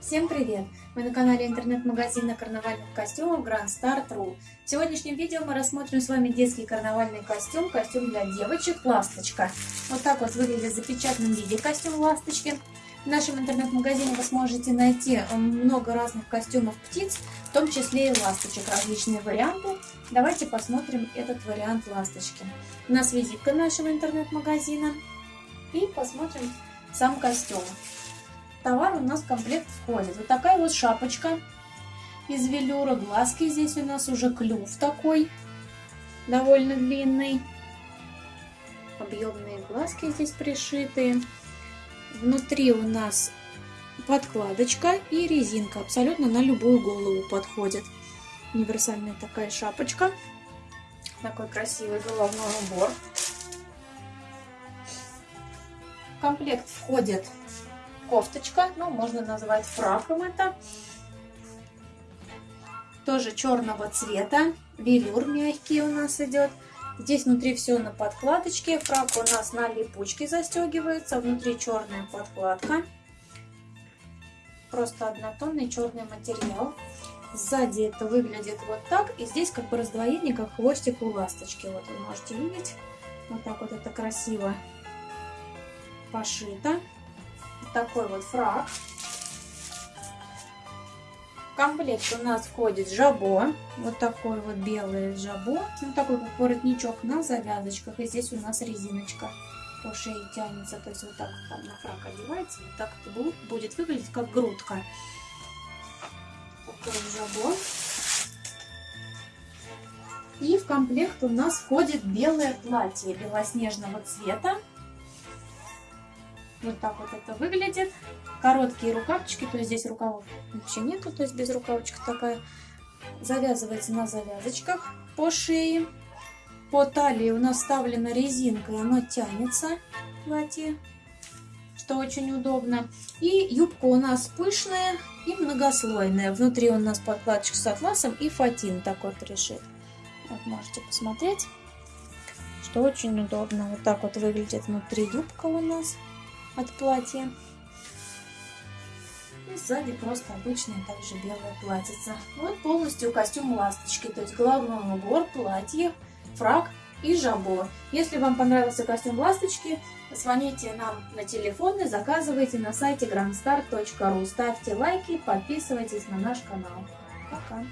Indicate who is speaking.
Speaker 1: Всем привет! Мы на канале интернет-магазина карнавальных костюмов Grand Star.ru. В сегодняшнем видео мы рассмотрим с вами детский карнавальный костюм, костюм для девочек «Ласточка». Вот так вот выглядит в запечатанном виде костюм «Ласточки». В нашем интернет-магазине вы сможете найти много разных костюмов птиц, в том числе и ласточек, различные варианты. Давайте посмотрим этот вариант ласточки. У нас визитка нашего интернет-магазина. И посмотрим сам костюм товар у нас в комплект входит. Вот такая вот шапочка из велюра, глазки здесь у нас уже клюв такой, довольно длинный. Объемные глазки здесь пришиты. Внутри у нас подкладочка и резинка. Абсолютно на любую голову подходит. Универсальная такая шапочка. Такой красивый головной убор. В комплект входит кофточка, ну, можно назвать фраком это. Тоже черного цвета, велюр мягкий у нас идет. Здесь внутри все на подкладочке, фрак у нас на липучке застегивается, внутри черная подкладка. Просто однотонный черный материал. Сзади это выглядит вот так. И здесь как бы раздвоение, как хвостик у ласточки. Вот вы можете видеть. Вот так вот это красиво пошито такой вот фраг. В комплект у нас входит жабо. Вот такой вот белый жабо. Ну, такой вот воротничок на завязочках. И здесь у нас резиночка по шее тянется. То есть вот так вот там на фраг одевается. Вот так это будет выглядеть как грудка. Такой жабо. И в комплект у нас входит белое платье белоснежного цвета. Вот так вот это выглядит. Короткие рукавчики, то есть здесь рукавов вообще нету, то есть без рукавочка такая. Завязывается на завязочках по шее. По талии у нас вставлена резинка, и оно тянется, платье, что очень удобно. И юбка у нас пышная и многослойная. Внутри у нас подкладчик с атласом и фатин такой пришит. Вот можете посмотреть, что очень удобно. Вот так вот выглядит внутри юбка у нас от платья. И сзади просто обычная также белая платьица. Вот полностью костюм ласточки, то есть головной убор, платье, фраг и жабо. Если вам понравился костюм ласточки, звоните нам на телефоны, заказывайте на сайте grandstar.ru. Ставьте лайки, подписывайтесь на наш канал. Пока!